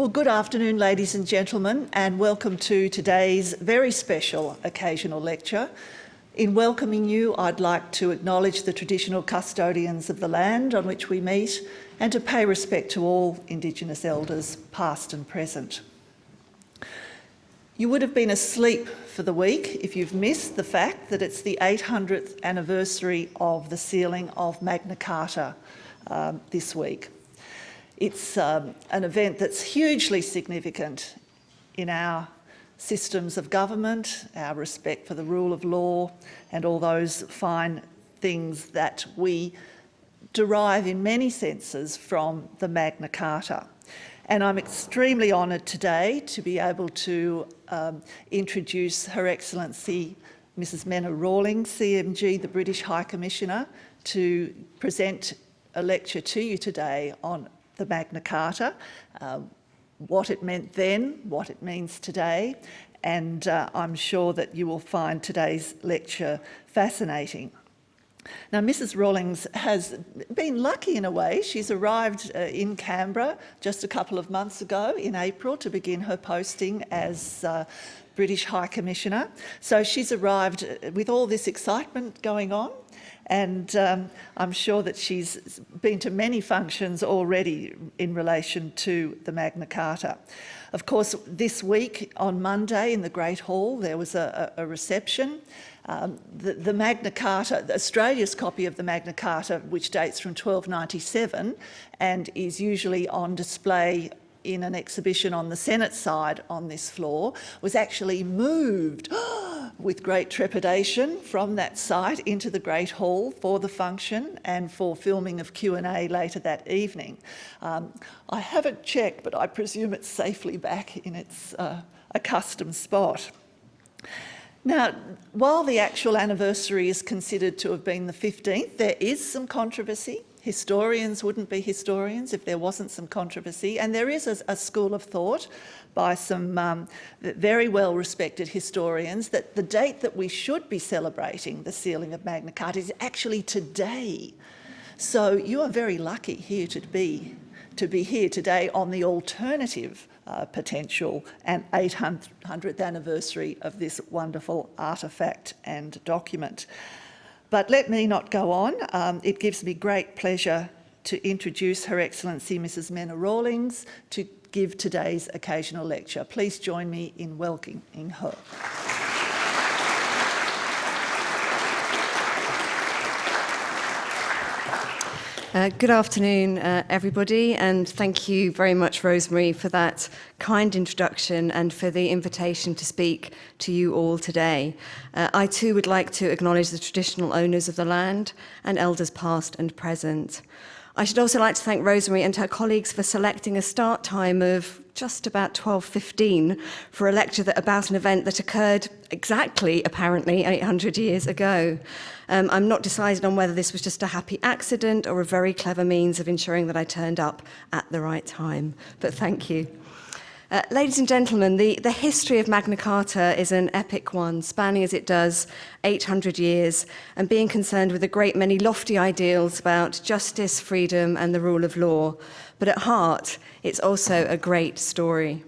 Well, good afternoon, ladies and gentlemen, and welcome to today's very special occasional lecture. In welcoming you, I'd like to acknowledge the traditional custodians of the land on which we meet and to pay respect to all Indigenous elders, past and present. You would have been asleep for the week if you've missed the fact that it's the 800th anniversary of the sealing of Magna Carta um, this week. It's um, an event that's hugely significant in our systems of government, our respect for the rule of law and all those fine things that we derive in many senses from the Magna Carta. And I'm extremely honoured today to be able to um, introduce Her Excellency Mrs Menna Rawling, CMG, the British High Commissioner, to present a lecture to you today on the Magna Carta, uh, what it meant then, what it means today, and uh, I'm sure that you will find today's lecture fascinating. Now, Mrs Rawlings has been lucky in a way. She's arrived uh, in Canberra just a couple of months ago in April to begin her posting as uh, British High Commissioner. So she's arrived uh, with all this excitement going on and um, I'm sure that she's been to many functions already in relation to the Magna Carta. Of course, this week on Monday in the Great Hall, there was a, a reception. Um, the, the, Magna Carta, Australia's copy of the Magna Carta, which dates from 1297 and is usually on display in an exhibition on the Senate side on this floor, was actually moved with great trepidation from that site into the Great Hall for the function and for filming of Q&A later that evening. Um, I haven't checked, but I presume it's safely back in its uh, accustomed spot. Now, while the actual anniversary is considered to have been the 15th, there is some controversy Historians wouldn't be historians if there wasn't some controversy. And there is a, a school of thought by some um, very well respected historians that the date that we should be celebrating the sealing of Magna Carta is actually today. So you are very lucky here to be, to be here today on the alternative uh, potential and 800th anniversary of this wonderful artefact and document. But let me not go on. Um, it gives me great pleasure to introduce Her Excellency Mrs Menna Rawlings to give today's occasional lecture. Please join me in welcoming her. Uh, good afternoon, uh, everybody, and thank you very much, Rosemary, for that kind introduction and for the invitation to speak to you all today. Uh, I too would like to acknowledge the traditional owners of the land and elders past and present. I should also like to thank Rosemary and her colleagues for selecting a start time of just about 12.15 for a lecture that, about an event that occurred exactly, apparently, 800 years ago. Um, I'm not decided on whether this was just a happy accident or a very clever means of ensuring that I turned up at the right time. But thank you. Uh, ladies and gentlemen, the, the history of Magna Carta is an epic one, spanning as it does 800 years and being concerned with a great many lofty ideals about justice, freedom and the rule of law. But at heart, it's also a great story.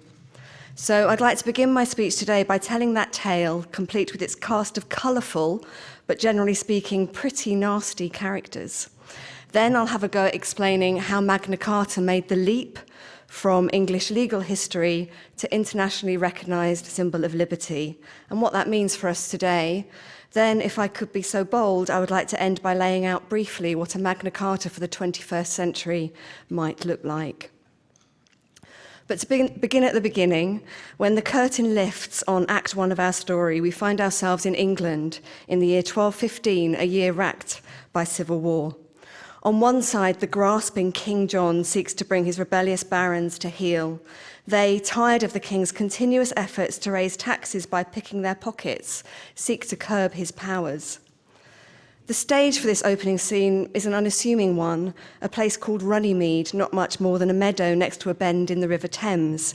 So I'd like to begin my speech today by telling that tale, complete with its cast of colourful, but generally speaking, pretty nasty characters. Then I'll have a go at explaining how Magna Carta made the leap from English legal history to internationally recognised symbol of liberty and what that means for us today, then if I could be so bold, I would like to end by laying out briefly what a Magna Carta for the 21st century might look like. But to begin, at the beginning, when the curtain lifts on Act 1 of our story, we find ourselves in England in the year 1215, a year racked by civil war. On one side, the grasping King John seeks to bring his rebellious barons to heel. They, tired of the king's continuous efforts to raise taxes by picking their pockets, seek to curb his powers. The stage for this opening scene is an unassuming one, a place called Runnymede, not much more than a meadow next to a bend in the River Thames.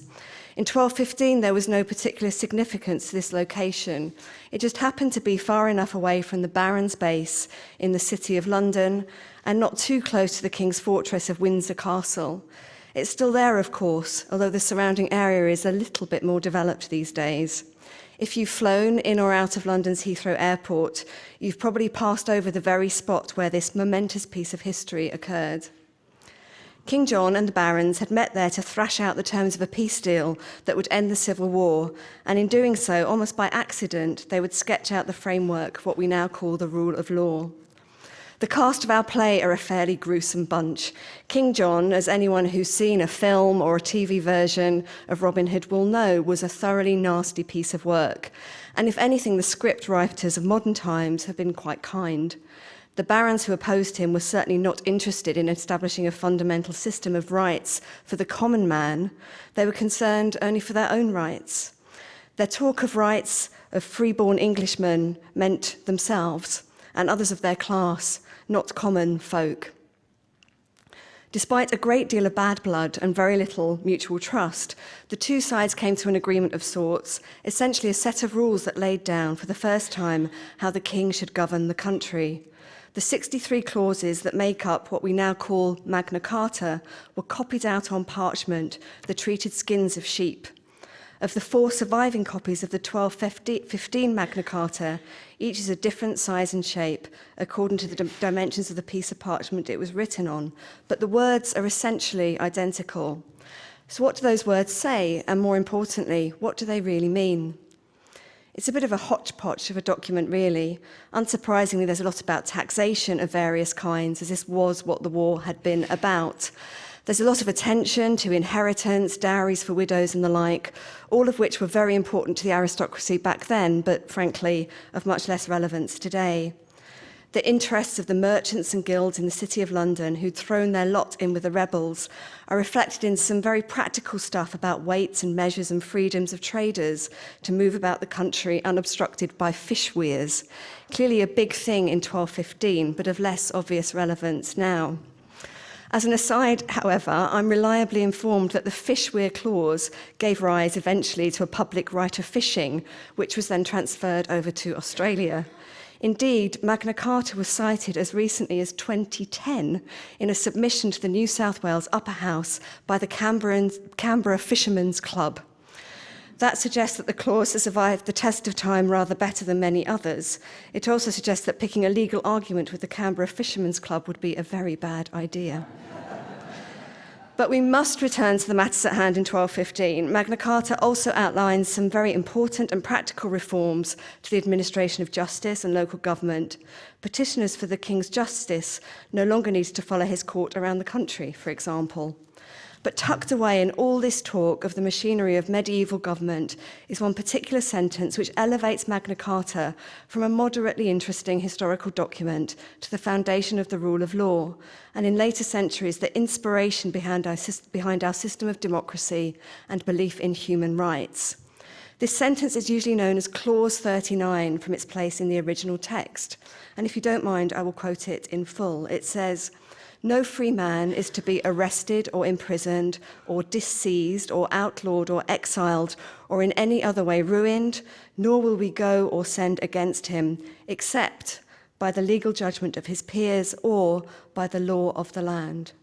In 1215, there was no particular significance to this location. It just happened to be far enough away from the Baron's base in the city of London and not too close to the King's fortress of Windsor Castle. It's still there, of course, although the surrounding area is a little bit more developed these days. If you've flown in or out of London's Heathrow Airport, you've probably passed over the very spot where this momentous piece of history occurred. King John and the barons had met there to thrash out the terms of a peace deal that would end the Civil War, and in doing so, almost by accident, they would sketch out the framework of what we now call the rule of law. The cast of our play are a fairly gruesome bunch. King John, as anyone who's seen a film or a TV version of Robin Hood will know, was a thoroughly nasty piece of work. And if anything, the script writers of modern times have been quite kind. The barons who opposed him were certainly not interested in establishing a fundamental system of rights for the common man. They were concerned only for their own rights. Their talk of rights of freeborn Englishmen meant themselves and others of their class, not common folk. Despite a great deal of bad blood and very little mutual trust, the two sides came to an agreement of sorts, essentially a set of rules that laid down for the first time how the king should govern the country. The 63 clauses that make up what we now call Magna Carta were copied out on parchment, the treated skins of sheep. Of the four surviving copies of the 1215 Magna Carta, each is a different size and shape according to the dimensions of the piece of parchment it was written on, but the words are essentially identical. So what do those words say? And more importantly, what do they really mean? It's a bit of a hodgepodge of a document, really. Unsurprisingly, there's a lot about taxation of various kinds, as this was what the war had been about. There's a lot of attention to inheritance, dowries for widows and the like, all of which were very important to the aristocracy back then, but frankly, of much less relevance today the interests of the merchants and guilds in the City of London who'd thrown their lot in with the rebels are reflected in some very practical stuff about weights and measures and freedoms of traders to move about the country unobstructed by fish weirs. Clearly a big thing in 1215, but of less obvious relevance now. As an aside, however, I'm reliably informed that the fish weir clause gave rise eventually to a public right of fishing, which was then transferred over to Australia. Indeed, Magna Carta was cited as recently as 2010 in a submission to the New South Wales Upper House by the Canberra Fishermen's Club. That suggests that the clause has survived the test of time rather better than many others. It also suggests that picking a legal argument with the Canberra Fishermen's Club would be a very bad idea. But we must return to the matters at hand in 1215. Magna Carta also outlines some very important and practical reforms to the administration of justice and local government. Petitioners for the King's justice no longer need to follow his court around the country, for example. But tucked away in all this talk of the machinery of medieval government is one particular sentence which elevates Magna Carta from a moderately interesting historical document to the foundation of the rule of law, and in later centuries, the inspiration behind our, behind our system of democracy and belief in human rights. This sentence is usually known as Clause 39 from its place in the original text. And if you don't mind, I will quote it in full. It says, no free man is to be arrested or imprisoned or disseized or outlawed or exiled or in any other way ruined, nor will we go or send against him, except by the legal judgment of his peers or by the law of the land.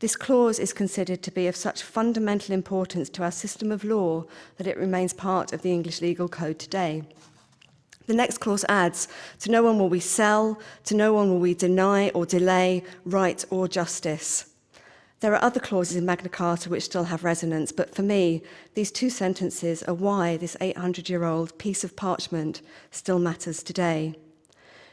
This clause is considered to be of such fundamental importance to our system of law that it remains part of the English legal code today. The next clause adds, to no one will we sell, to no one will we deny or delay right or justice. There are other clauses in Magna Carta which still have resonance, but for me, these two sentences are why this 800-year-old piece of parchment still matters today.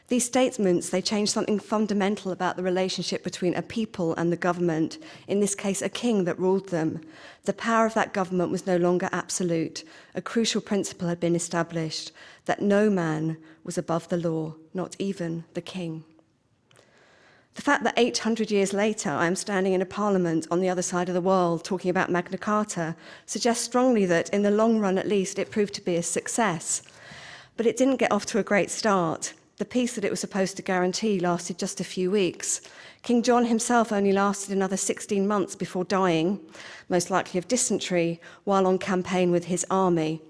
These statements, they change something fundamental about the relationship between a people and the government, in this case, a king that ruled them. The power of that government was no longer absolute. A crucial principle had been established, that no man was above the law, not even the king. The fact that 800 years later I am standing in a parliament on the other side of the world talking about Magna Carta suggests strongly that, in the long run at least, it proved to be a success. But it didn't get off to a great start. The peace that it was supposed to guarantee lasted just a few weeks. King John himself only lasted another 16 months before dying, most likely of dysentery, while on campaign with his army.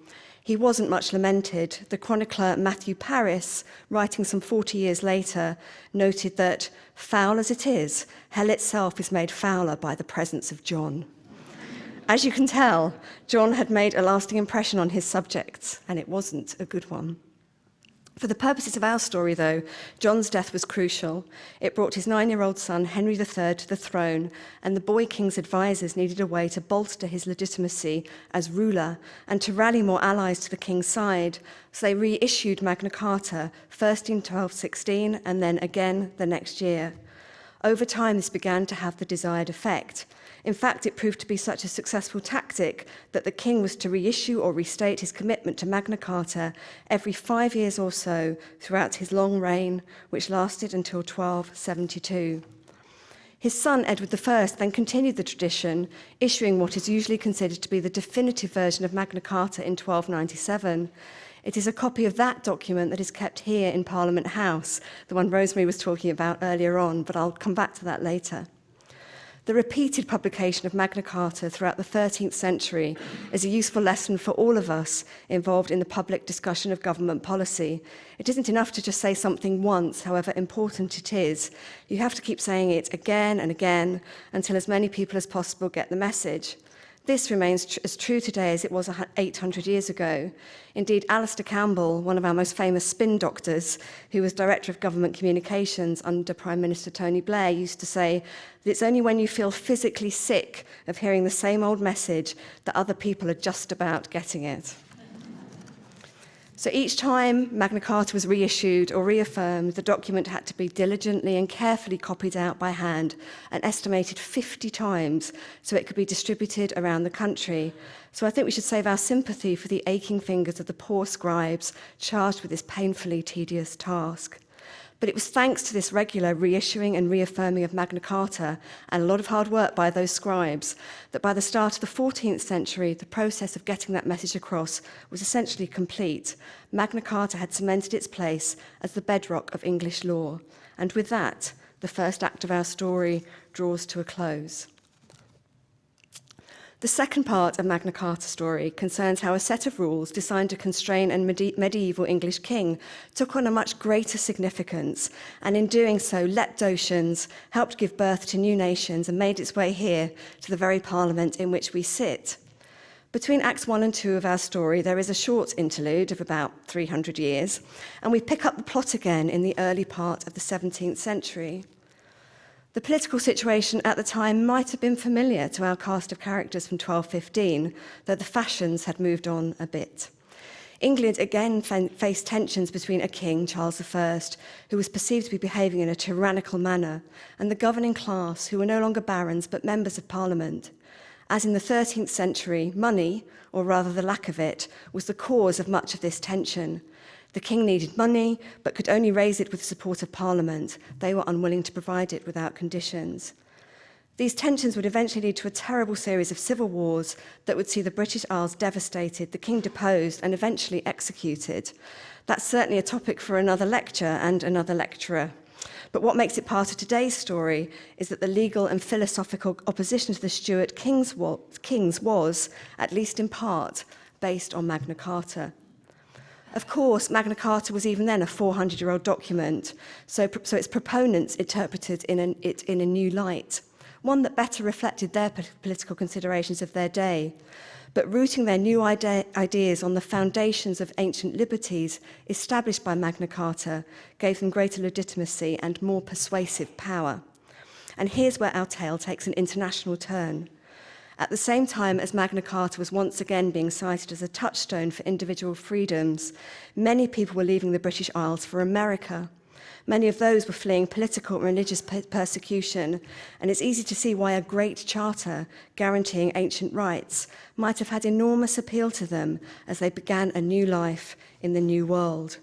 He wasn't much lamented. The chronicler Matthew Paris, writing some 40 years later, noted that, foul as it is, hell itself is made fouler by the presence of John. As you can tell, John had made a lasting impression on his subjects, and it wasn't a good one. For the purposes of our story, though, John's death was crucial. It brought his nine year old son, Henry III, to the throne, and the boy king's advisors needed a way to bolster his legitimacy as ruler and to rally more allies to the king's side. So they reissued Magna Carta, first in 1216 and then again the next year. Over time, this began to have the desired effect. In fact, it proved to be such a successful tactic that the king was to reissue or restate his commitment to Magna Carta every five years or so throughout his long reign, which lasted until 1272. His son, Edward I, then continued the tradition, issuing what is usually considered to be the definitive version of Magna Carta in 1297. It is a copy of that document that is kept here in Parliament House, the one Rosemary was talking about earlier on, but I'll come back to that later. The repeated publication of Magna Carta throughout the 13th century is a useful lesson for all of us involved in the public discussion of government policy. It isn't enough to just say something once, however important it is. You have to keep saying it again and again until as many people as possible get the message. This remains tr as true today as it was 800 years ago. Indeed, Alistair Campbell, one of our most famous spin doctors, who was Director of Government Communications under Prime Minister Tony Blair, used to say that it's only when you feel physically sick of hearing the same old message that other people are just about getting it. So each time Magna Carta was reissued or reaffirmed, the document had to be diligently and carefully copied out by hand and estimated 50 times so it could be distributed around the country. So I think we should save our sympathy for the aching fingers of the poor scribes charged with this painfully tedious task. But it was thanks to this regular reissuing and reaffirming of Magna Carta and a lot of hard work by those scribes that by the start of the 14th century, the process of getting that message across was essentially complete. Magna Carta had cemented its place as the bedrock of English law. And with that, the first act of our story draws to a close. The second part of Magna Carta story concerns how a set of rules designed to constrain a medi medieval English king took on a much greater significance and in doing so leapt oceans, helped give birth to new nations and made its way here to the very parliament in which we sit. Between Acts 1 and 2 of our story, there is a short interlude of about 300 years, and we pick up the plot again in the early part of the 17th century. The political situation at the time might have been familiar to our cast of characters from 1215, though the fashions had moved on a bit. England again faced tensions between a king, Charles I, who was perceived to be behaving in a tyrannical manner, and the governing class, who were no longer barons but members of parliament. As in the 13th century, money, or rather the lack of it, was the cause of much of this tension. The King needed money, but could only raise it with the support of Parliament. They were unwilling to provide it without conditions. These tensions would eventually lead to a terrible series of civil wars that would see the British Isles devastated, the King deposed and eventually executed. That's certainly a topic for another lecture and another lecturer. But what makes it part of today's story is that the legal and philosophical opposition to the Stuart Kings was, Kings was at least in part, based on Magna Carta. Of course, Magna Carta was even then a 400-year-old document, so, so its proponents interpreted in an, it in a new light, one that better reflected their political considerations of their day. But rooting their new ide ideas on the foundations of ancient liberties established by Magna Carta gave them greater legitimacy and more persuasive power. And here's where our tale takes an international turn. at the same time as Magna Carta was once again being cited as a touchstone for individual freedoms, many people were leaving the British Isles for America. Many of those were fleeing political and religious persecution, and it's easy to see why a great charter guaranteeing ancient rights might have had enormous appeal to them as they began a new life in the New World.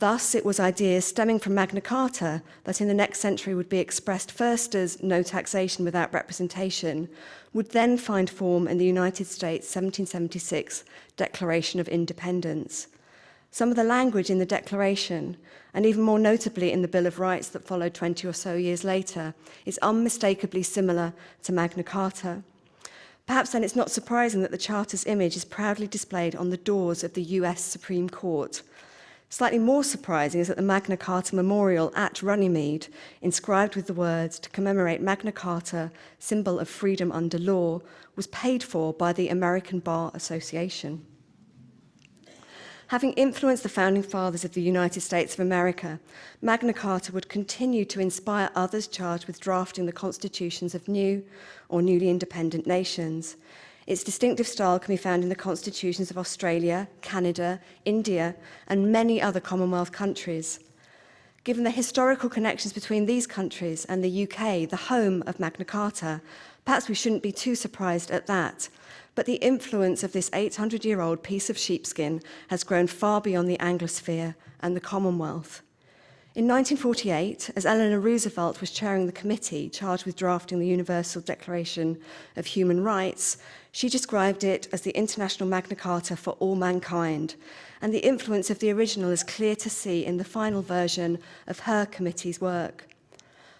Thus, it was ideas stemming from Magna Carta that in the next century would be expressed first as no taxation without representation, would then find form in the United States 1776 Declaration of Independence. Some of the language in the Declaration, and even more notably in the Bill of Rights that followed 20 or so years later, is unmistakably similar to Magna Carta. Perhaps then it's not surprising that the Charter's image is proudly displayed on the doors of the US Supreme Court. Slightly more surprising is that the Magna Carta Memorial at Runnymede, inscribed with the words to commemorate Magna Carta, symbol of freedom under law, was paid for by the American Bar Association. Having influenced the founding fathers of the United States of America, Magna Carta would continue to inspire others charged with drafting the constitutions of new or newly independent nations. Its distinctive style can be found in the constitutions of Australia, Canada, India, and many other Commonwealth countries. Given the historical connections between these countries and the UK, the home of Magna Carta, perhaps we shouldn't be too surprised at that. But the influence of this 800-year-old piece of sheepskin has grown far beyond the Anglosphere and the Commonwealth. In 1948, as Eleanor Roosevelt was chairing the committee charged with drafting the Universal Declaration of Human Rights, she described it as the International Magna Carta for all mankind, and the influence of the original is clear to see in the final version of her committee's work.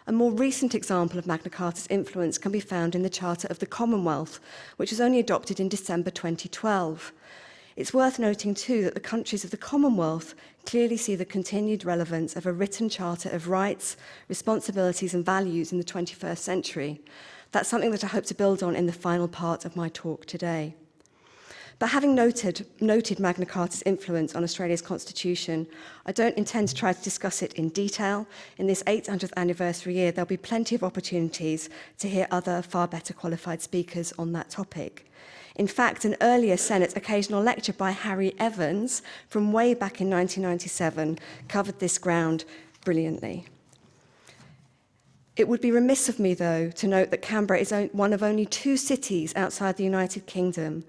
A more recent example of Magna Carta's influence can be found in the Charter of the Commonwealth, which was only adopted in December 2012. It's worth noting too that the countries of the Commonwealth clearly see the continued relevance of a written charter of rights, responsibilities and values in the 21st century. That's something that I hope to build on in the final part of my talk today. But having noted, noted Magna Carta's influence on Australia's constitution, I don't intend to try to discuss it in detail. In this 800th anniversary year, there'll be plenty of opportunities to hear other far better qualified speakers on that topic. In fact, an earlier Senate occasional lecture by Harry Evans from way back in 1997 covered this ground brilliantly. It would be remiss of me, though, to note that Canberra is one of only two cities outside the United Kingdom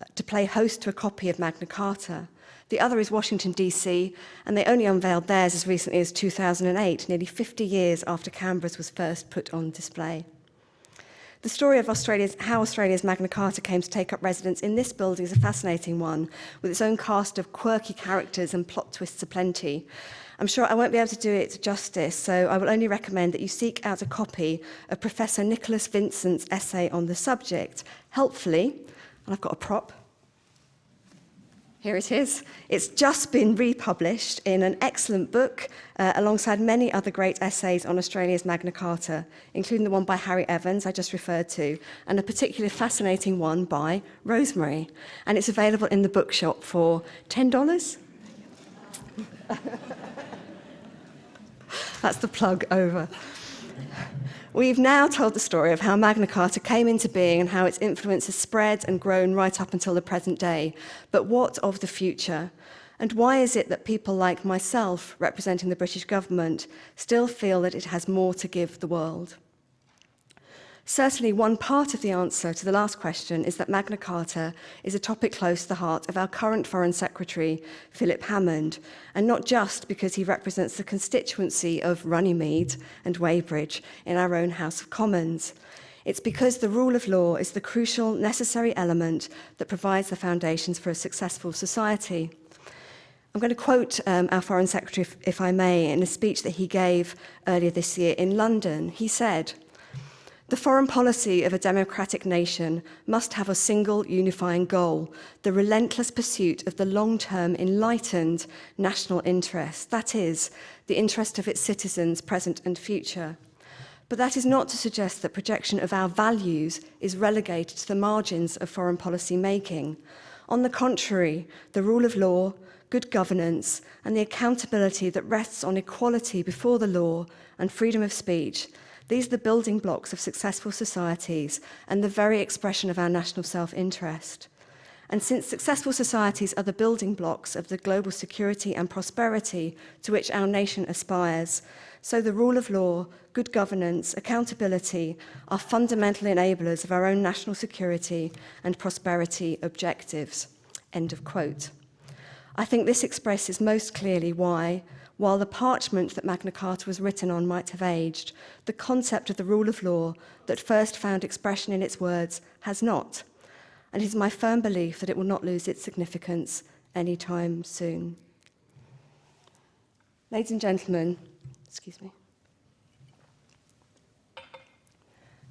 uh, to play host to a copy of Magna Carta. The other is Washington, D.C., and they only unveiled theirs as recently as 2008, nearly 50 years after Canberra's was first put on display. The story of Australia's, how Australia's Magna Carta came to take up residence in this building is a fascinating one, with its own cast of quirky characters and plot twists aplenty. I'm sure I won't be able to do it justice, so I will only recommend that you seek out a copy of Professor Nicholas Vincent's essay on the subject. Helpfully, and I've got a prop. Here it is. It's just been republished in an excellent book uh, alongside many other great essays on Australia's Magna Carta, including the one by Harry Evans I just referred to, and a particularly fascinating one by Rosemary. And it's available in the bookshop for $10. That's the plug over. We've now told the story of how Magna Carta came into being and how its influence has spread and grown right up until the present day. But what of the future? And why is it that people like myself, representing the British government, still feel that it has more to give the world? Certainly, one part of the answer to the last question is that Magna Carta is a topic close to the heart of our current Foreign Secretary, Philip Hammond, and not just because he represents the constituency of Runnymede and Weybridge in our own House of Commons. It's because the rule of law is the crucial, necessary element that provides the foundations for a successful society. I'm going to quote um, our Foreign Secretary, if, if I may, in a speech that he gave earlier this year in London. He said, The foreign policy of a democratic nation must have a single unifying goal, the relentless pursuit of the long-term enlightened national interest, that is, the interest of its citizens present and future. But that is not to suggest that projection of our values is relegated to the margins of foreign policy making. On the contrary, the rule of law, good governance and the accountability that rests on equality before the law and freedom of speech These are the building blocks of successful societies and the very expression of our national self-interest. And since successful societies are the building blocks of the global security and prosperity to which our nation aspires, so the rule of law, good governance, accountability are fundamental enablers of our own national security and prosperity objectives. End of quote. I think this expresses most clearly why While the parchment that Magna Carta was written on might have aged, the concept of the rule of law that first found expression in its words has not. And it is my firm belief that it will not lose its significance any time soon. Ladies and gentlemen, excuse me.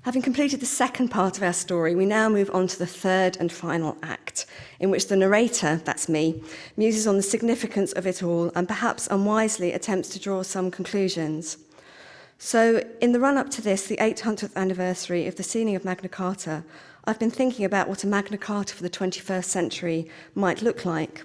Having completed the second part of our story, we now move on to the third and final act, in which the narrator, that's me, muses on the significance of it all and perhaps unwisely attempts to draw some conclusions. So, in the run-up to this, the 800th anniversary of the sealing of Magna Carta, I've been thinking about what a Magna Carta for the 21st century might look like.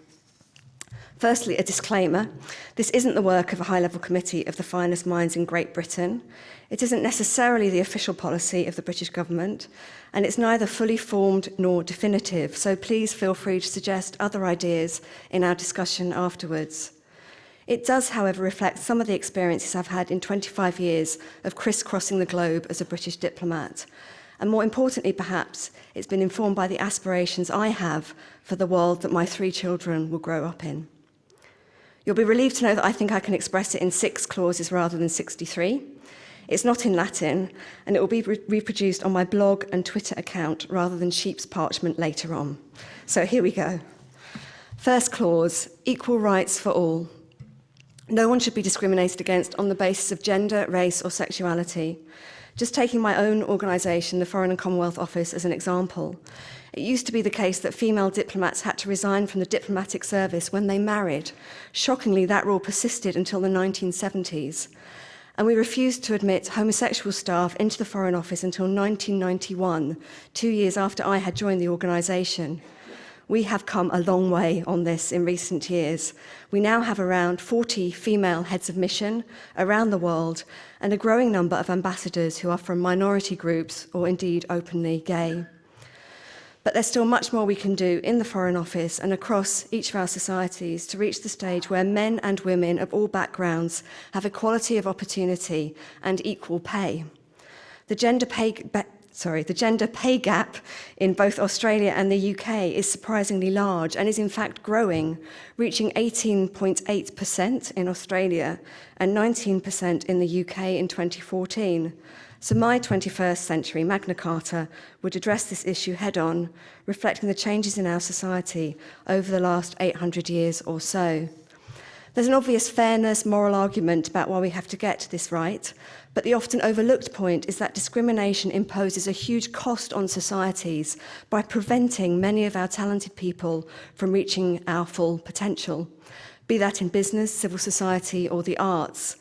Firstly, a disclaimer. This isn't the work of a high-level committee of the finest minds in Great Britain. It isn't necessarily the official policy of the British government, and it's neither fully formed nor definitive, so please feel free to suggest other ideas in our discussion afterwards. It does, however, reflect some of the experiences I've had in 25 years of crisscrossing the globe as a British diplomat. And more importantly, perhaps, it's been informed by the aspirations I have for the world that my three children will grow up in. You'll be relieved to know that I think I can express it in six clauses rather than 63. It's not in Latin, and it will be re reproduced on my blog and Twitter account rather than sheep's parchment later on. So here we go. First clause, equal rights for all. No one should be discriminated against on the basis of gender, race or sexuality. Just taking my own organisation, the Foreign and Commonwealth Office, as an example, it used to be the case that female diplomats had to resign from the diplomatic service when they married. Shockingly, that rule persisted until the 1970s. And we refused to admit homosexual staff into the Foreign Office until 1991, two years after I had joined the organisation we have come a long way on this in recent years. We now have around 40 female heads of mission around the world and a growing number of ambassadors who are from minority groups or indeed openly gay. But there's still much more we can do in the Foreign Office and across each of our societies to reach the stage where men and women of all backgrounds have equality of opportunity and equal pay. The gender pay, sorry, the gender pay gap in both Australia and the UK is surprisingly large and is in fact growing, reaching 18.8% in Australia and 19% in the UK in 2014. So my 21st century Magna Carta would address this issue head on, reflecting the changes in our society over the last 800 years or so. There's an obvious fairness, moral argument about why we have to get this right, But the often overlooked point is that discrimination imposes a huge cost on societies by preventing many of our talented people from reaching our full potential, be that in business, civil society or the arts.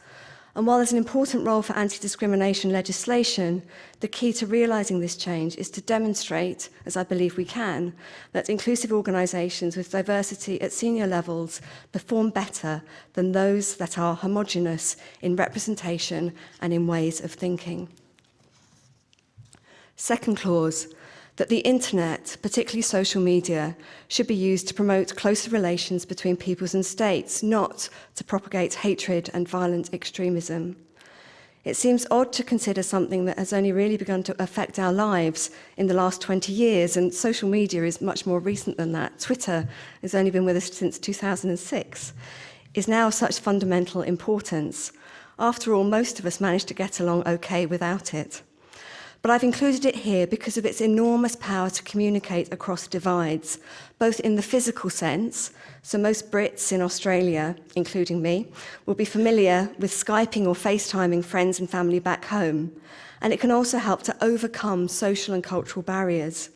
And while there's an important role for anti-discrimination legislation, the key to realising this change is to demonstrate, as I believe we can, that inclusive organisations with diversity at senior levels perform better than those that are homogenous in representation and in ways of thinking. Second clause, that the internet, particularly social media, should be used to promote closer relations between peoples and states, not to propagate hatred and violent extremism. It seems odd to consider something that has only really begun to affect our lives in the last 20 years, and social media is much more recent than that. Twitter has only been with us since 2006, is now of such fundamental importance. After all, most of us managed to get along okay without it. but I've included it here because of its enormous power to communicate across divides, both in the physical sense, so most Brits in Australia, including me, will be familiar with Skyping or FaceTiming friends and family back home, and it can also help to overcome social and cultural barriers.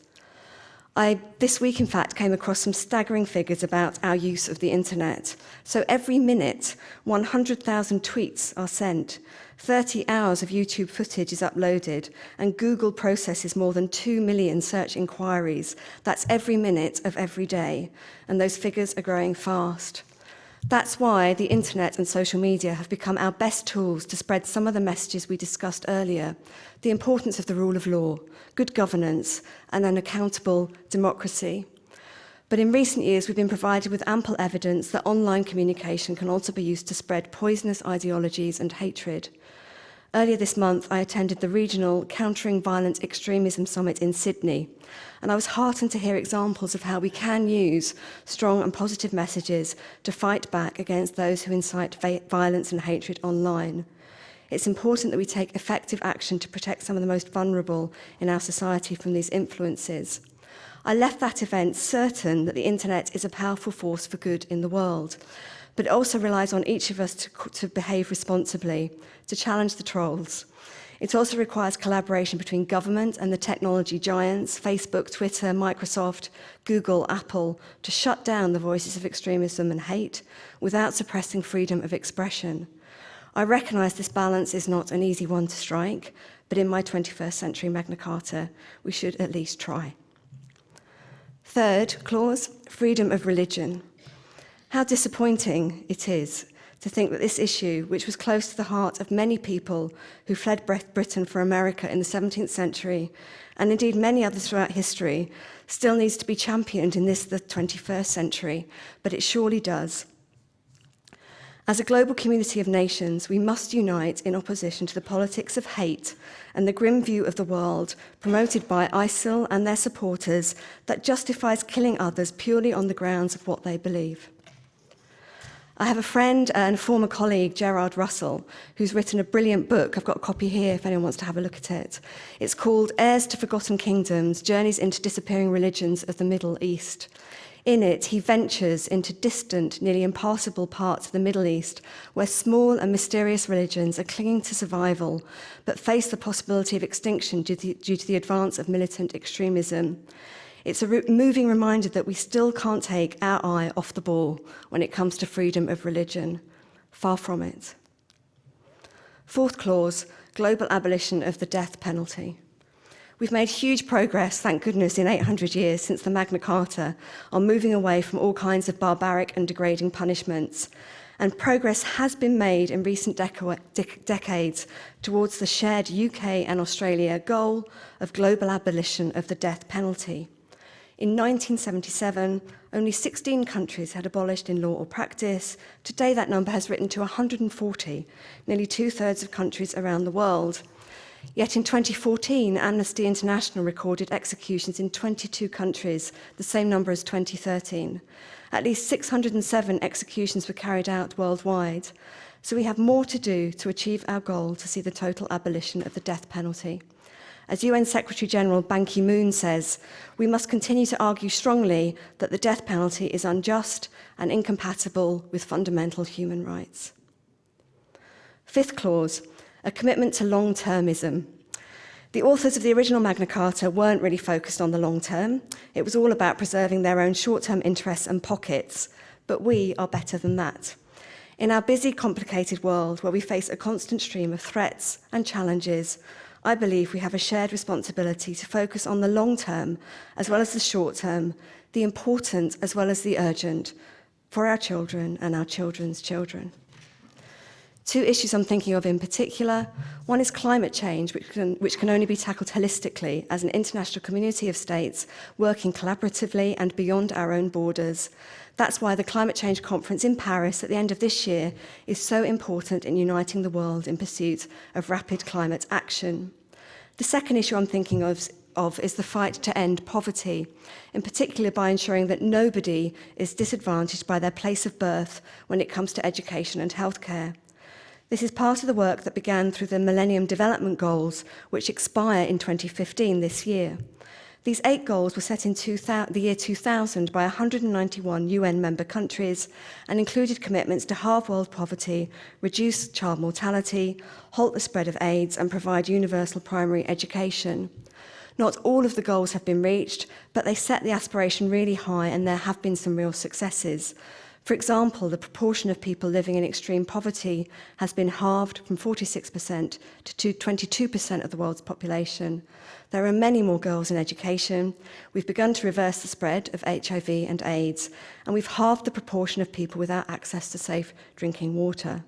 I, this week, in fact, came across some staggering figures about our use of the internet. So every minute, 100,000 tweets are sent, 30 hours of YouTube footage is uploaded, and Google processes more than 2 million search inquiries. That's every minute of every day, and those figures are growing fast. That's why the internet and social media have become our best tools to spread some of the messages we discussed earlier. The importance of the rule of law, good governance and an accountable democracy. But in recent years, we've been provided with ample evidence that online communication can also be used to spread poisonous ideologies and hatred. Earlier this month, I attended the regional Countering Violent Extremism Summit in Sydney, and I was heartened to hear examples of how we can use strong and positive messages to fight back against those who incite violence and hatred online. It's important that we take effective action to protect some of the most vulnerable in our society from these influences. I left that event certain that the internet is a powerful force for good in the world. But it also relies on each of us to, to behave responsibly, to challenge the trolls. It also requires collaboration between government and the technology giants, Facebook, Twitter, Microsoft, Google, Apple, to shut down the voices of extremism and hate without suppressing freedom of expression. I recognise this balance is not an easy one to strike, but in my 21st century Magna Carta, we should at least try. Third clause, freedom of religion. How disappointing it is to think that this issue, which was close to the heart of many people who fled Britain for America in the 17th century, and indeed many others throughout history, still needs to be championed in this, the 21st century, but it surely does. As a global community of nations, we must unite in opposition to the politics of hate and the grim view of the world promoted by ISIL and their supporters that justifies killing others purely on the grounds of what they believe. I have a friend and former colleague, Gerard Russell, who's written a brilliant book. I've got a copy here if anyone wants to have a look at it. It's called Heirs to Forgotten Kingdoms, Journeys into Disappearing Religions of the Middle East. In it, he ventures into distant, nearly impassable parts of the Middle East, where small and mysterious religions are clinging to survival, but face the possibility of extinction due to, due to the advance of militant extremism. It's a moving reminder that we still can't take our eye off the ball when it comes to freedom of religion. Far from it. Fourth clause, global abolition of the death penalty. We've made huge progress, thank goodness, in 800 years since the Magna Carta on moving away from all kinds of barbaric and degrading punishments. And progress has been made in recent deca dec decades towards the shared UK and Australia goal of global abolition of the death penalty. In 1977, only 16 countries had abolished in law or practice. Today, that number has risen to 140, nearly two-thirds of countries around the world. Yet in 2014, Amnesty International recorded executions in 22 countries, the same number as 2013. At least 607 executions were carried out worldwide. So we have more to do to achieve our goal to see the total abolition of the death penalty. As UN Secretary General Ban Ki-moon says, we must continue to argue strongly that the death penalty is unjust and incompatible with fundamental human rights. Fifth clause, a commitment to long-termism. The authors of the original Magna Carta weren't really focused on the long term. It was all about preserving their own short-term interests and pockets, but we are better than that. In our busy, complicated world where we face a constant stream of threats and challenges, I believe we have a shared responsibility to focus on the long term as well as the short term, the important as well as the urgent for our children and our children's children. Two issues I'm thinking of in particular. One is climate change, which can, which can only be tackled holistically as an international community of states working collaboratively and beyond our own borders. That's why the Climate Change Conference in Paris at the end of this year is so important in uniting the world in pursuit of rapid climate action. The second issue I'm thinking of of is the fight to end poverty, in particular by ensuring that nobody is disadvantaged by their place of birth when it comes to education and healthcare. This is part of the work that began through the Millennium Development Goals, which expire in 2015 this year. These eight goals were set in the year 2000 by 191 UN member countries and included commitments to halve world poverty, reduce child mortality, halt the spread of AIDS and provide universal primary education. Not all of the goals have been reached, but they set the aspiration really high and there have been some real successes. For example, the proportion of people living in extreme poverty has been halved from 46% to 22% of the world's population. There are many more girls in education. We've begun to reverse the spread of HIV and AIDS, and we've halved the proportion of people without access to safe drinking water.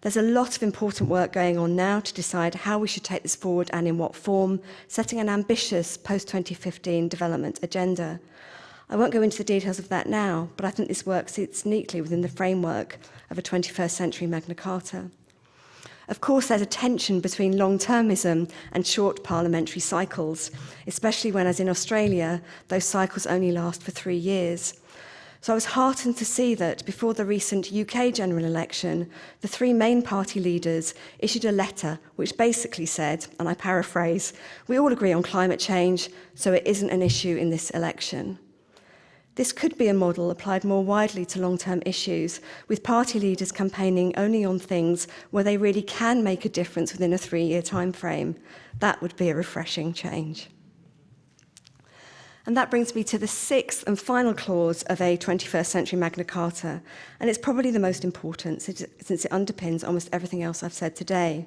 There's a lot of important work going on now to decide how we should take this forward and in what form, setting an ambitious post-2015 development agenda. I won't go into the details of that now, but I think this work sits neatly within the framework of a 21st century Magna Carta. Of course, there's a tension between long-termism and short parliamentary cycles, especially when, as in Australia, those cycles only last for three years. So I was heartened to see that before the recent UK general election, the three main party leaders issued a letter which basically said, and I paraphrase, we all agree on climate change, so it isn't an issue in this election. This could be a model applied more widely to long-term issues, with party leaders campaigning only on things where they really can make a difference within a three-year timeframe. That would be a refreshing change. And that brings me to the sixth and final clause of a 21st century Magna Carta, and it's probably the most important since it underpins almost everything else I've said today.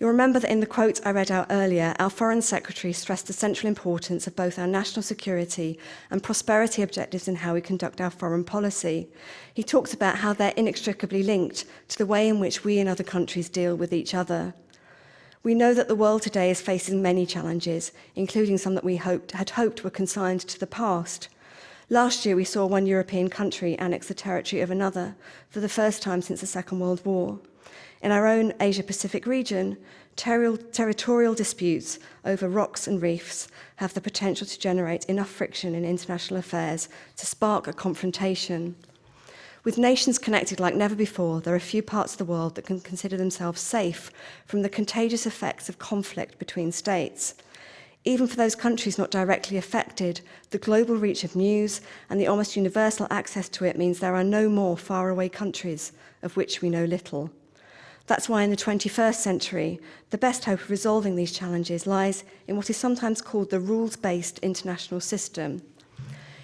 You'll remember that in the quote I read out earlier, our Foreign Secretary stressed the central importance of both our national security and prosperity objectives in how we conduct our foreign policy. He talked about how they're inextricably linked to the way in which we and other countries deal with each other. We know that the world today is facing many challenges, including some that we hoped, had hoped were consigned to the past. Last year, we saw one European country annex the territory of another for the first time since the Second World War. In our own Asia-Pacific region, ter territorial disputes over rocks and reefs have the potential to generate enough friction in international affairs to spark a confrontation. With nations connected like never before, there are few parts of the world that can consider themselves safe from the contagious effects of conflict between states. Even for those countries not directly affected, the global reach of news and the almost universal access to it means there are no more faraway countries of which we know little. That's why in the 21st century, the best hope of resolving these challenges lies in what is sometimes called the rules-based international system.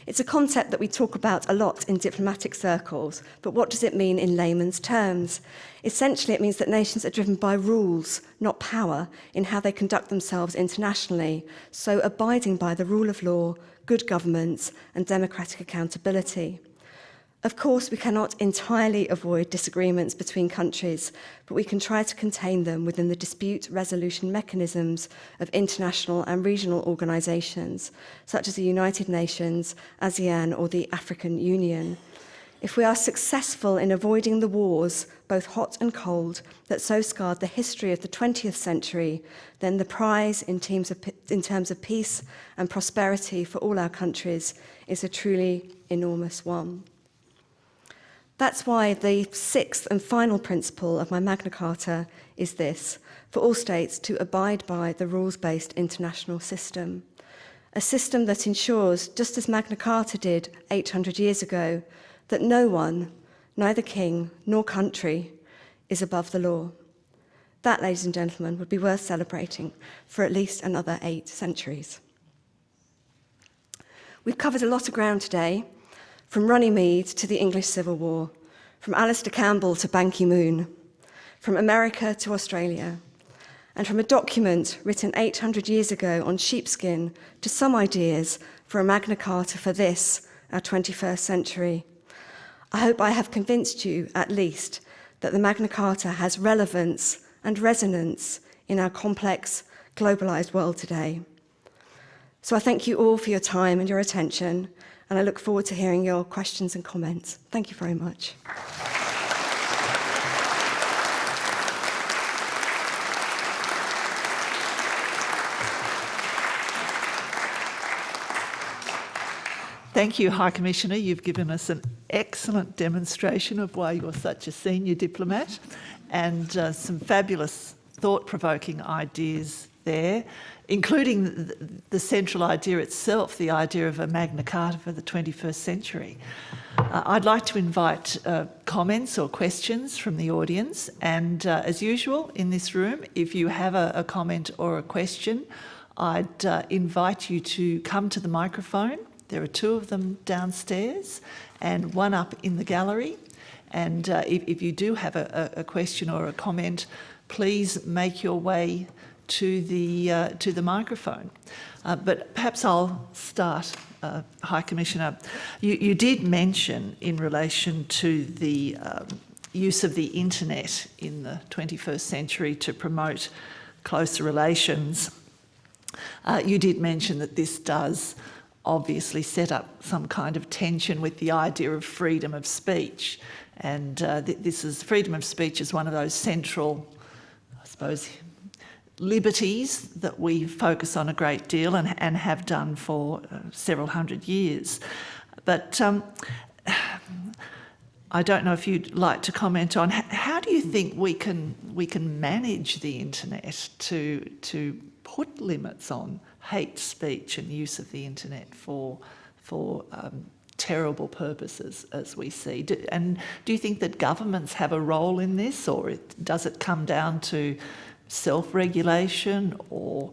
It's a concept that we talk about a lot in diplomatic circles, but what does it mean in layman's terms? Essentially, it means that nations are driven by rules, not power, in how they conduct themselves internationally, so abiding by the rule of law, good governance and democratic accountability. Of course, we cannot entirely avoid disagreements between countries, but we can try to contain them within the dispute resolution mechanisms of international and regional organisations, such as the United Nations, ASEAN or the African Union. If we are successful in avoiding the wars, both hot and cold, that so scarred the history of the 20th century, then the prize in, of, in terms of peace and prosperity for all our countries is a truly enormous one. That's why the sixth and final principle of my Magna Carta is this, for all states to abide by the rules-based international system. A system that ensures, just as Magna Carta did 800 years ago, that no one, neither king nor country, is above the law. That, ladies and gentlemen, would be worth celebrating for at least another eight centuries. We've covered a lot of ground today, from Runnymede to the English Civil War, from Alastair Campbell to Ban Ki-moon, from America to Australia, and from a document written 800 years ago on sheepskin to some ideas for a Magna Carta for this, our 21st century. I hope I have convinced you, at least, that the Magna Carta has relevance and resonance in our complex, globalised world today. So I thank you all for your time and your attention, and I look forward to hearing your questions and comments. Thank you very much. Thank you, High Commissioner. You've given us an excellent demonstration of why you're such a senior diplomat and uh, some fabulous thought-provoking ideas there including the, the, central idea itself, the idea of a Magna Carta for the 21st century. Uh, I'd like to invite uh, comments or questions from the audience and uh, as usual in this room, if you have a, a comment or a question, I'd uh, invite you to come to the microphone. There are two of them downstairs and one up in the gallery. And uh, if, if, you do have a, a question or a comment, please make your way to the, uh, to the microphone. Uh, but perhaps I'll start, uh, High Commissioner. You, you, did mention in relation to the um, use of the internet in the 21st century to promote closer relations. Uh, you did mention that this does obviously set up some kind of tension with the idea of freedom of speech. And uh, th this is freedom of speech is one of those central, I suppose, liberties that we focus on a great deal and, and have done for uh, several hundred years. But um, I don't know if you'd like to comment on how do you think we can we can manage the internet to to put limits on hate speech and use of the internet for for um, terrible purposes as we see. Do, and do you think that governments have a role in this or it, does it come down to self-regulation or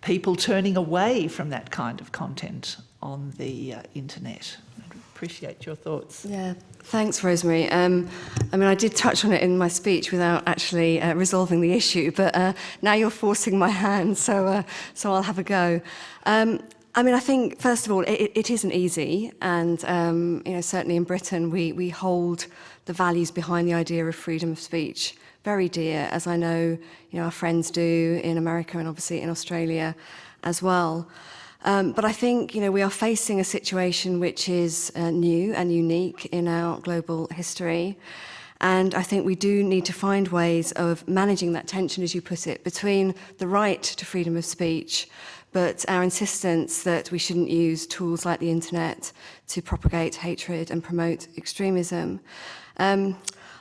people turning away from that kind of content on the uh, internet? I'd appreciate your thoughts. Yeah, thanks, Rosemary. Um, I mean, I did touch on it in my speech without actually uh, resolving the issue, but uh, now you're forcing my hand, so uh, so I'll have a go. Um, I mean, I think, first of all, it, it isn't easy. And, um, you know, certainly in Britain, we, we hold the values behind the idea of freedom of speech very dear, as I know, you know, our friends do in America and obviously in Australia as well. Um, but I think, you know, we are facing a situation which is uh, new and unique in our global history. And I think we do need to find ways of managing that tension, as you put it, between the right to freedom of speech, but our insistence that we shouldn't use tools like the internet to propagate hatred and promote extremism. Um,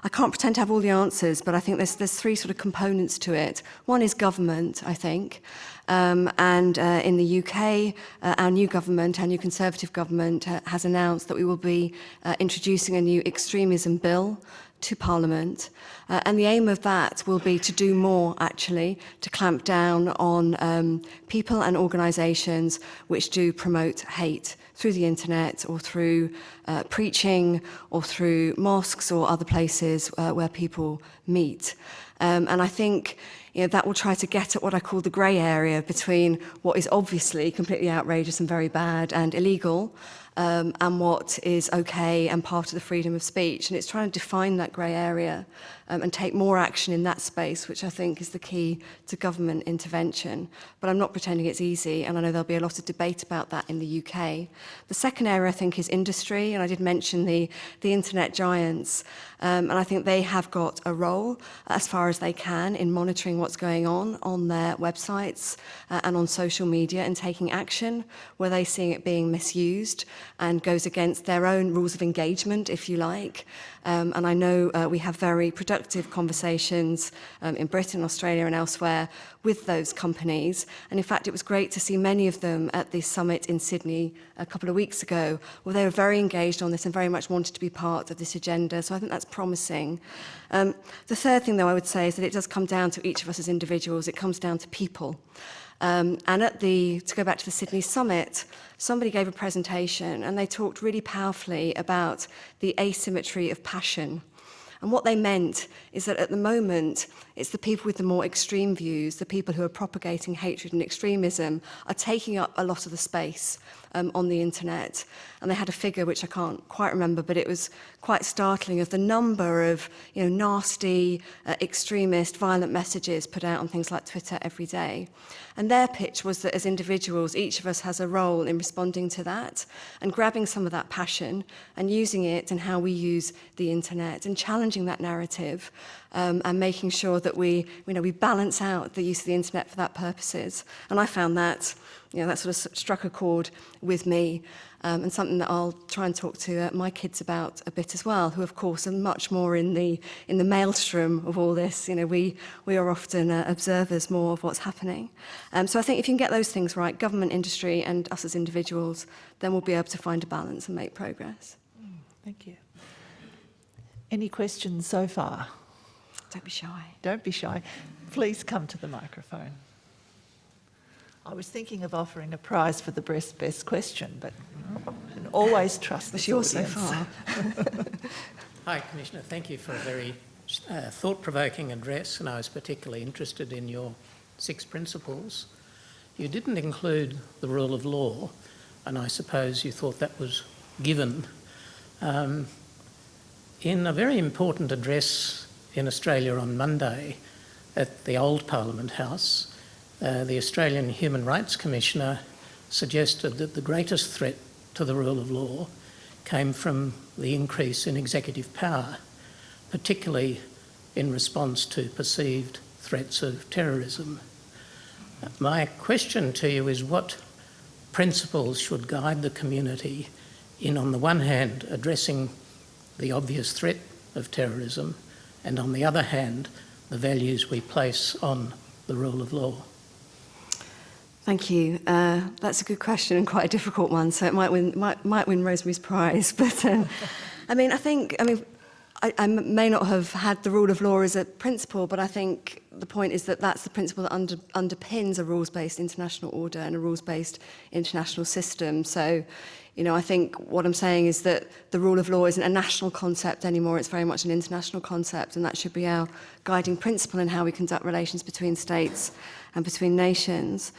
I can't pretend to have all the answers, but I think there's, there's three sort of components to it. One is government, I think. Um, and uh, in the UK, uh, our new government, our new Conservative government, uh, has announced that we will be uh, introducing a new extremism bill to Parliament. Uh, and the aim of that will be to do more, actually, to clamp down on um, people and organisations which do promote hate through the internet or through uh, preaching or through mosques or other places uh, where people meet. Um, and I think you know, that will try to get at what I call the grey area between what is obviously completely outrageous and very bad and illegal um, and what is okay and part of the freedom of speech. And it's trying to define that grey area um, and take more action in that space, which I think is the key to government intervention. But I'm not pretending it's easy, and I know there'll be a lot of debate about that in the UK. The second area, I think, is industry, and I did mention the, the internet giants, um, and I think they have got a role as far as they can in monitoring what's going on on their websites uh, and on social media and taking action where they see it being misused and goes against their own rules of engagement, if you like. Um, and I know uh, we have very productive productive conversations um, in Britain, Australia and elsewhere with those companies. And in fact, it was great to see many of them at the summit in Sydney a couple of weeks ago, where they were very engaged on this and very much wanted to be part of this agenda. So I think that's promising. Um, the third thing, though, I would say is that it does come down to each of us as individuals. It comes down to people. Um, and at the, to go back to the Sydney summit, somebody gave a presentation and they talked really powerfully about the asymmetry of passion. And what they meant is that at the moment, It's the people with the more extreme views, the people who are propagating hatred and extremism are taking up a lot of the space um, on the internet. And they had a figure which I can't quite remember, but it was quite startling of the number of you know, nasty, uh, extremist, violent messages put out on things like Twitter every day. And their pitch was that as individuals, each of us has a role in responding to that and grabbing some of that passion and using it and how we use the internet and challenging that narrative um, and making sure that we, you know, we balance out the use of the internet for that purposes. And I found that, you know, that sort of struck a chord with me um, and something that I'll try and talk to uh, my kids about a bit as well, who of course are much more in the in the maelstrom of all this. You know, we we are often uh, observers more of what's happening. Um, so I think if you can get those things right, government, industry, and us as individuals, then we'll be able to find a balance and make progress. Mm, thank you. Any questions so far? Don't be shy. Don't be shy. Please come to the microphone. I was thinking of offering a prize for the best, best question, but and always trust the yours so far. Hi, Commissioner. Thank you for a very uh, thought-provoking address, and I was particularly interested in your six principles. You didn't include the rule of law, and I suppose you thought that was given. Um, in a very important address in Australia on Monday at the old Parliament House, uh, the Australian Human Rights Commissioner suggested that the greatest threat to the rule of law came from the increase in executive power, particularly in response to perceived threats of terrorism. My question to you is what principles should guide the community in, on the one hand, addressing the obvious threat of terrorism, and on the other hand, the values we place on the rule of law? Thank you. Uh, that's a good question and quite a difficult one, so it might win, might, might win Rosemary's prize. But um, I mean, I think, I mean, I, I may not have had the rule of law as a principle, but I think the point is that that's the principle that under, underpins a rules-based international order and a rules-based international system. So you know, I think what I'm saying is that the rule of law isn't a national concept anymore, it's very much an international concept, and that should be our guiding principle in how we conduct relations between states and between nations.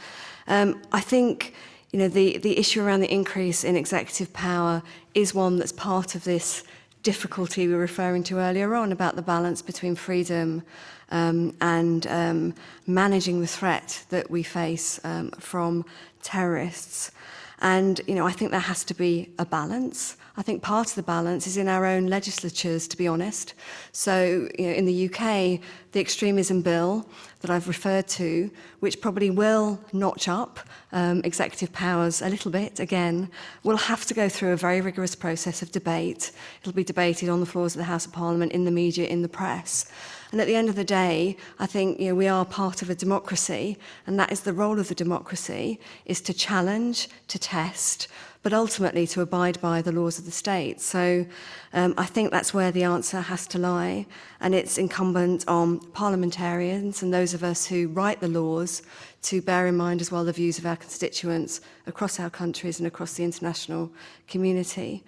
Um, I think you know, the, the issue around the increase in executive power is one that's part of this difficulty we were referring to earlier on about the balance between freedom um, and um, managing the threat that we face um, from terrorists. And, you know, I think there has to be a balance. I think part of the balance is in our own legislatures, to be honest. So, you know, in the UK, the extremism bill that I've referred to, which probably will notch up um, executive powers a little bit again, will have to go through a very rigorous process of debate. It'll be debated on the floors of the House of Parliament, in the media, in the press. And at the end of the day, I think you know, we are part of a democracy, and that is the role of the democracy, is to challenge, to test, but ultimately to abide by the laws of the state. So um, I think that's where the answer has to lie, and it's incumbent on parliamentarians and those of us who write the laws to bear in mind as well the views of our constituents across our countries and across the international community.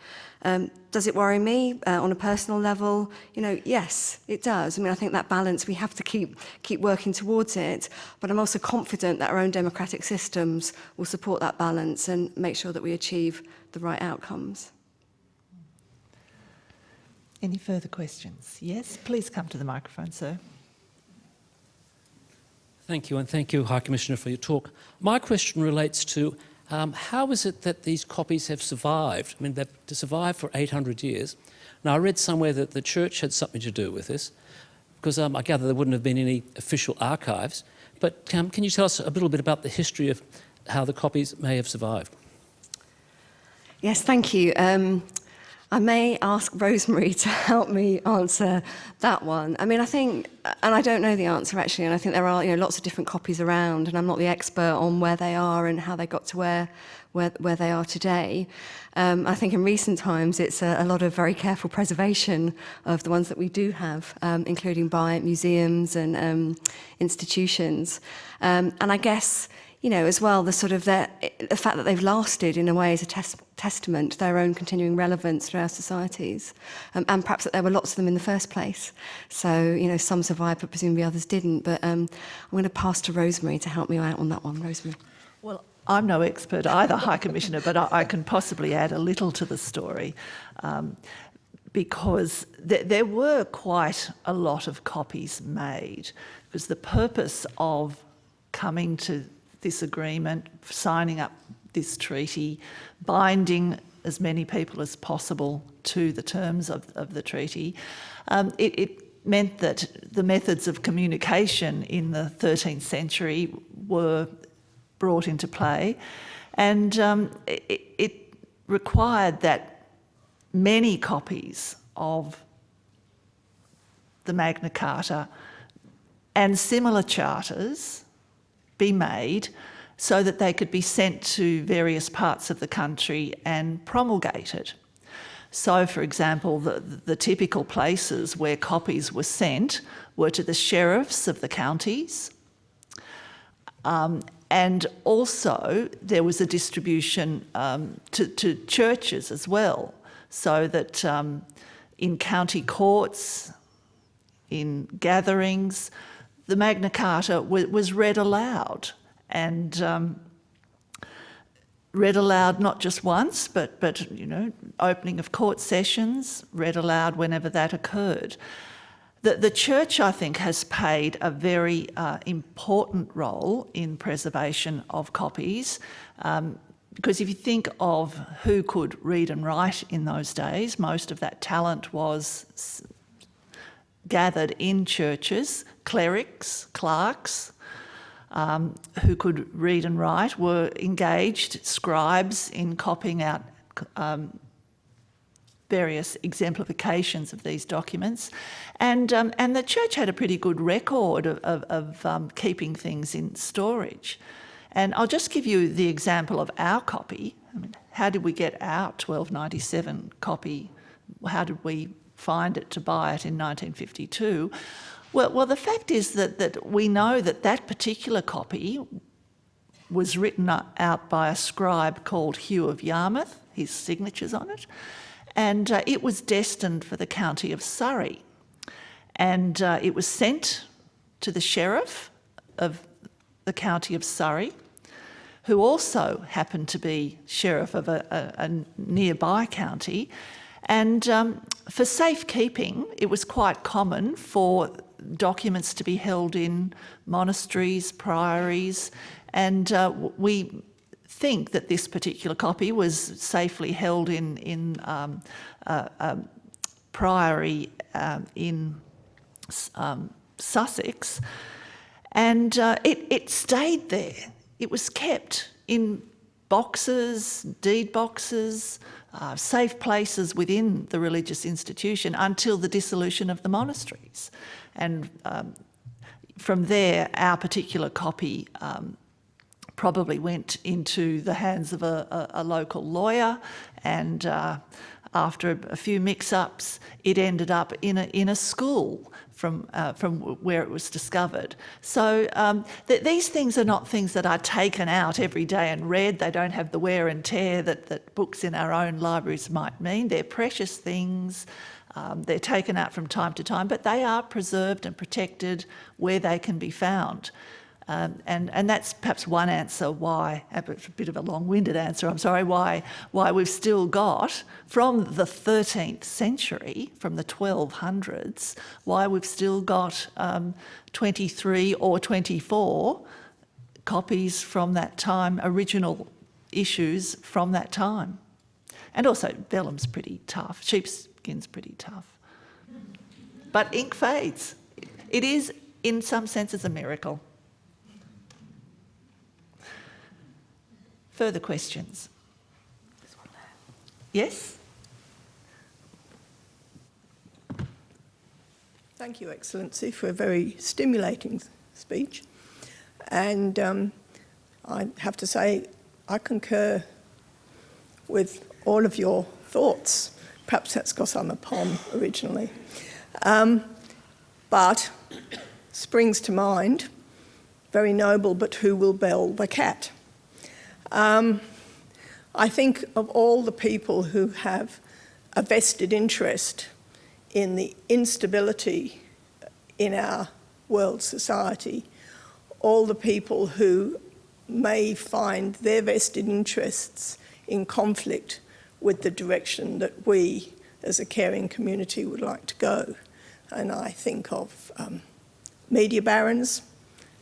Um, does it worry me uh, on a personal level? You know, yes, it does. I mean, I think that balance, we have to keep, keep working towards it, but I'm also confident that our own democratic systems will support that balance and make sure that we achieve the right outcomes. Any further questions? Yes, please come to the microphone, sir. Thank you, and thank you, High Commissioner, for your talk. My question relates to um, how is it that these copies have survived? I mean, they've survived for 800 years. Now, I read somewhere that the church had something to do with this, because um, I gather there wouldn't have been any official archives. But um, can you tell us a little bit about the history of how the copies may have survived? Yes, thank you. I may ask Rosemary to help me answer that one. I mean, I think, and I don't know the answer actually, and I think there are you know lots of different copies around, and I'm not the expert on where they are and how they got to where where, where they are today. Um, I think in recent times it's a, a lot of very careful preservation of the ones that we do have, um, including by museums and um, institutions. Um, and I guess you know, as well, the sort of the, the fact that they've lasted in a way is a tes testament to their own continuing relevance through our societies, um, and perhaps that there were lots of them in the first place. So, you know, some survived, but presumably others didn't. But um, I'm going to pass to Rosemary to help me out on that one. Rosemary. Well, I'm no expert either, High Commissioner, but I, I can possibly add a little to the story. Um, because th there were quite a lot of copies made because the purpose of coming to this agreement, signing up this treaty, binding as many people as possible to the terms of, of the treaty. Um, it, it meant that the methods of communication in the 13th century were brought into play and um, it, it required that many copies of the Magna Carta and similar charters be made so that they could be sent to various parts of the country and promulgated. So, for example, the, the typical places where copies were sent were to the sheriffs of the counties, um, and also there was a distribution um, to, to, churches as well, so that um, in county courts, in gatherings, the Magna Carta was read aloud and um, read aloud not just once, but, but, you know, opening of court sessions, read aloud whenever that occurred. The, the church, I think, has played a very uh, important role in preservation of copies. Um, because if you think of who could read and write in those days, most of that talent was gathered in churches, clerics, clerks, um, who could read and write were engaged, scribes, in copying out um, various exemplifications of these documents. And, um, and the church had a pretty good record of, of, of um, keeping things in storage. And I'll just give you the example of our copy. I mean, how did we get our 1297 copy? How did we find it to buy it in 1952? Well, well, the fact is that, that we know that that particular copy was written out by a scribe called Hugh of Yarmouth, his signature's on it, and uh, it was destined for the county of Surrey. And uh, it was sent to the sheriff of the county of Surrey, who also happened to be sheriff of a, a, a nearby county. And um, for safekeeping, it was quite common for documents to be held in monasteries, priories, and uh, we think that this particular copy was safely held in, in um, uh, um, priory um, in um, Sussex, and uh, it, it stayed there. It was kept in boxes, deed boxes, uh, safe places within the religious institution until the dissolution of the monasteries. And um, from there, our particular copy um, probably went into the hands of a, a, a local lawyer and uh, after a few mix-ups, it ended up in a, in a school from, uh, from where it was discovered. So um, th these things are not things that are taken out every day and read. They don't have the wear and tear that, that books in our own libraries might mean. They're precious things. Um, they're taken out from time to time, but they are preserved and protected where they can be found. Um, and, and that's perhaps one answer why, a bit of a long-winded answer, I'm sorry, why, why we've still got, from the 13th century, from the 1200s, why we've still got um, 23 or 24 copies from that time, original issues from that time. And also vellum's pretty tough, sheepskin's pretty tough. But ink fades. It is, in some senses, a miracle. Further questions? Yes? Thank you, Excellency, for a very stimulating speech. And um, I have to say, I concur with all of your thoughts. Perhaps that's because I'm a POM originally. Um, but springs to mind, very noble, but who will bell the cat? Um, I think of all the people who have a vested interest in the instability in our world society, all the people who may find their vested interests in conflict with the direction that we as a caring community would like to go. And I think of um, media barons,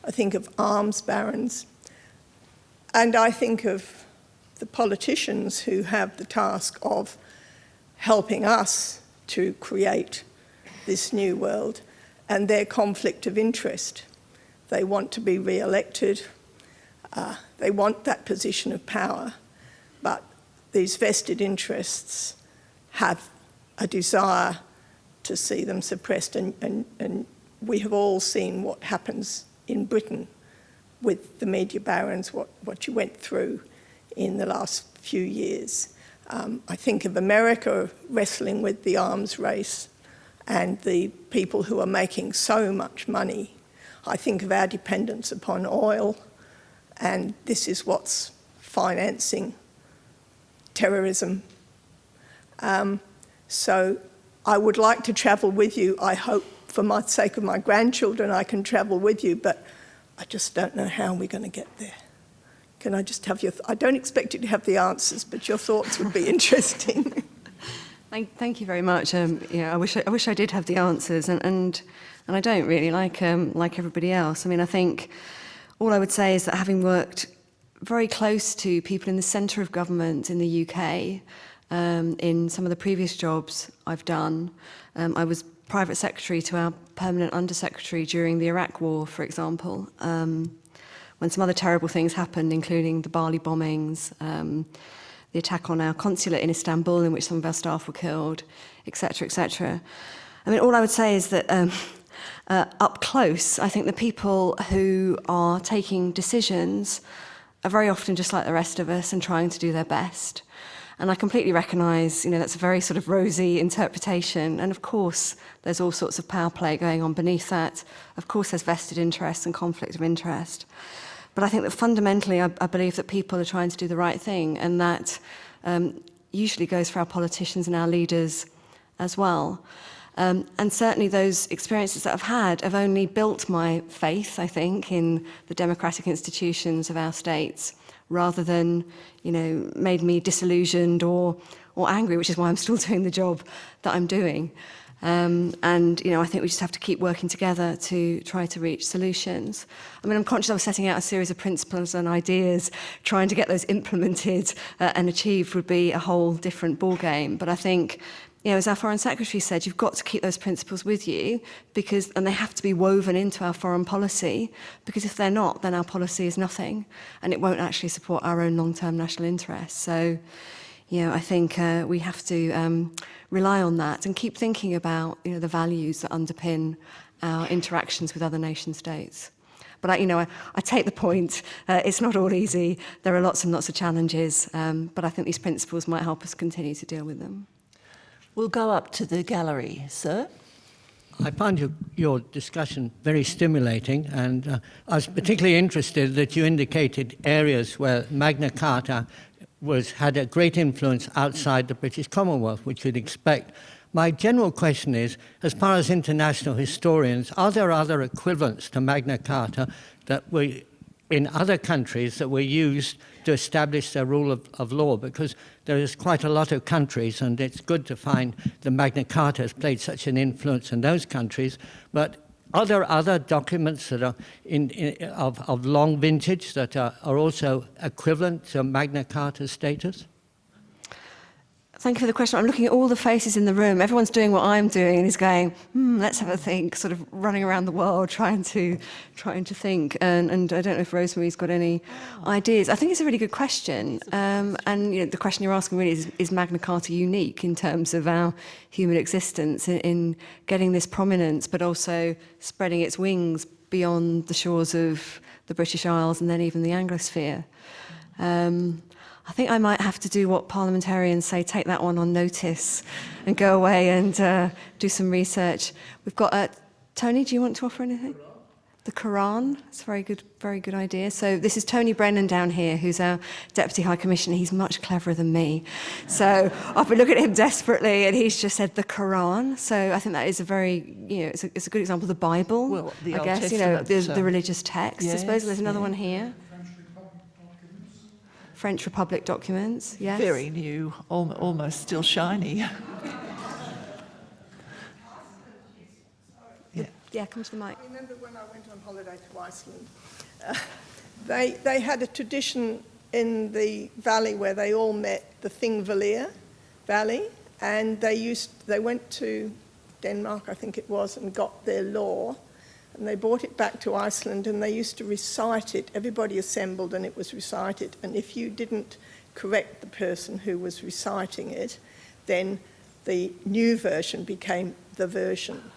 I think of arms barons, and I think of the politicians who have the task of helping us to create this new world and their conflict of interest. They want to be re-elected, uh, they want that position of power, these vested interests have a desire to see them suppressed and, and, and we have all seen what happens in Britain with the media barons, what, what you went through in the last few years. Um, I think of America wrestling with the arms race and the people who are making so much money. I think of our dependence upon oil and this is what's financing terrorism. Um, so I would like to travel with you. I hope for my sake of my grandchildren I can travel with you, but I just don't know how we're going to get there. Can I just have your, I don't expect you to have the answers, but your thoughts would be interesting. Thank, thank you very much. Um, yeah, I wish I, I wish I did have the answers, and and, and I don't really like um, like everybody else. I mean, I think all I would say is that having worked very close to people in the centre of government in the UK, um, in some of the previous jobs I've done, um, I was private secretary to our permanent undersecretary during the Iraq war, for example, um, when some other terrible things happened, including the Bali bombings, um, the attack on our consulate in Istanbul, in which some of our staff were killed, etc., etc. I mean, all I would say is that um, uh, up close, I think the people who are taking decisions are very often just like the rest of us and trying to do their best. And I completely recognise, you know, that's a very sort of rosy interpretation. And of course, there's all sorts of power play going on beneath that. Of course, there's vested interests and conflict of interest. But I think that fundamentally, I, I believe that people are trying to do the right thing. And that um, usually goes for our politicians and our leaders as well. Um, and certainly those experiences that I've had have only built my faith, I think, in the democratic institutions of our states, rather than, you know, made me disillusioned or, or angry, which is why I'm still doing the job that I'm doing. Um, and, you know, I think we just have to keep working together to try to reach solutions. I mean, I'm conscious I was setting out a series of principles and ideas. Trying to get those implemented uh, and achieved would be a whole different ballgame. But I think, you know, as our Foreign Secretary said, you've got to keep those principles with you because, and they have to be woven into our foreign policy because if they're not, then our policy is nothing and it won't actually support our own long-term national interests. So, you know, I think uh, we have to um, rely on that and keep thinking about, you know, the values that underpin our interactions with other nation states. But I, you know, I, I take the point. Uh, it's not all easy. There are lots and lots of challenges, um, but I think these principles might help us continue to deal with them. We'll go up to the gallery, sir. I found your, your discussion very stimulating, and uh, I was particularly interested that you indicated areas where Magna Carta was, had a great influence outside the British Commonwealth, which you'd expect. My general question is, as far as international historians, are there other equivalents to Magna Carta that were in other countries that were used to establish their rule of, of law because there is quite a lot of countries and it's good to find the Magna Carta has played such an influence in those countries but are there other documents that are in, in, of, of long vintage that are, are also equivalent to Magna Carta status? Thank you for the question. I'm looking at all the faces in the room. Everyone's doing what I'm doing and is going, hmm, let's have a think, sort of running around the world trying to trying to think. And, and I don't know if Rosemary's got any ideas. I think it's a really good question. Um, and you know, the question you're asking really is, is Magna Carta unique in terms of our human existence in, in getting this prominence, but also spreading its wings beyond the shores of the British Isles and then even the Anglosphere. Um, I think I might have to do what parliamentarians say, take that one on notice and go away and uh, do some research. We've got, uh, Tony, do you want to offer anything? The Quran, it's a very good, very good idea. So this is Tony Brennan down here, who's our Deputy High Commissioner. He's much cleverer than me. So I've been looking at him desperately and he's just said the Quran. So I think that is a very, you know, it's a, it's a good example the Bible, Well, the I guess, you know, the, the religious text. I suppose there's another yeah. one here. French Republic documents, yes. Very new, al almost still shiny. yeah. Yeah, come to the mic. I remember when I went on holiday to Iceland, uh, they, they had a tradition in the valley where they all met, the Thingvellir Valley, and they used, they went to Denmark, I think it was, and got their law, and they brought it back to Iceland, and they used to recite it. Everybody assembled, and it was recited, and if you didn't correct the person who was reciting it, then the new version became the version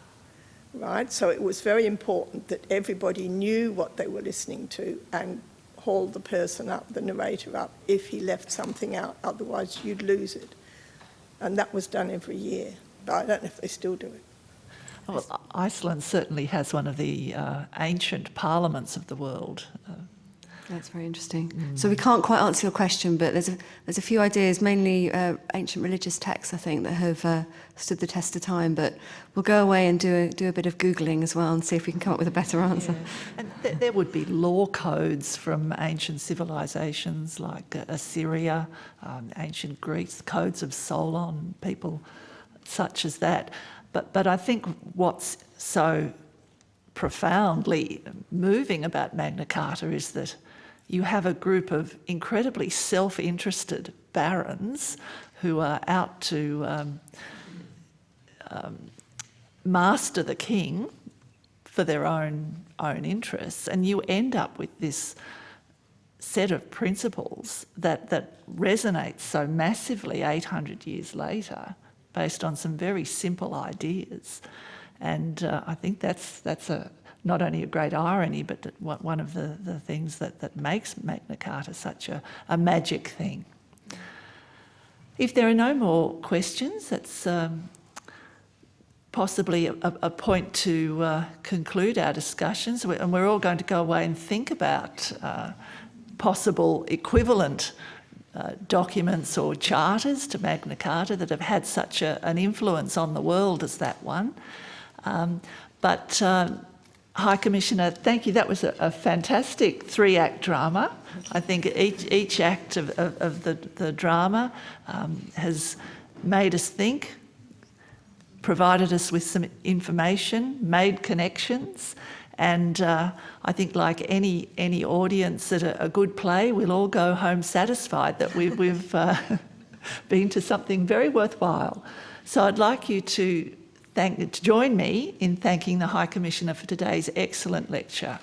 right? So it was very important that everybody knew what they were listening to and hauled the person up, the narrator up, if he left something out, otherwise you'd lose it. And that was done every year, but I don't know if they still do it. Well, Iceland certainly has one of the uh, ancient parliaments of the world. Uh, That's very interesting. So we can't quite answer your question, but there's a, there's a few ideas, mainly uh, ancient religious texts, I think, that have uh, stood the test of time. But we'll go away and do a, do a bit of Googling as well and see if we can come up with a better answer. and th there would be law codes from ancient civilizations like uh, Assyria, um, ancient Greece, codes of Solon, people such as that. But, but I think what's so profoundly moving about Magna Carta is that you have a group of incredibly self-interested barons who are out to um, um, master the king for their own own interests, and you end up with this set of principles that that resonates so massively 800 years later, based on some very simple ideas, and uh, I think that's that's a not only a great irony, but one of the, the things that, that makes Magna Carta such a, a magic thing. If there are no more questions, that's um, possibly a, a point to uh, conclude our discussions, and we're all going to go away and think about uh, possible equivalent uh, documents or charters to Magna Carta that have had such a, an influence on the world as that one. Um, but um, High Commissioner, thank you. That was a, a fantastic three-act drama. I think each, each act of, of, of the, the drama um, has made us think, provided us with some information, made connections, and uh, I think like any any audience at a, a good play, we'll all go home satisfied that we've, we've uh, been to something very worthwhile. So I'd like you to thank to join me in thanking the High Commissioner for today's excellent lecture.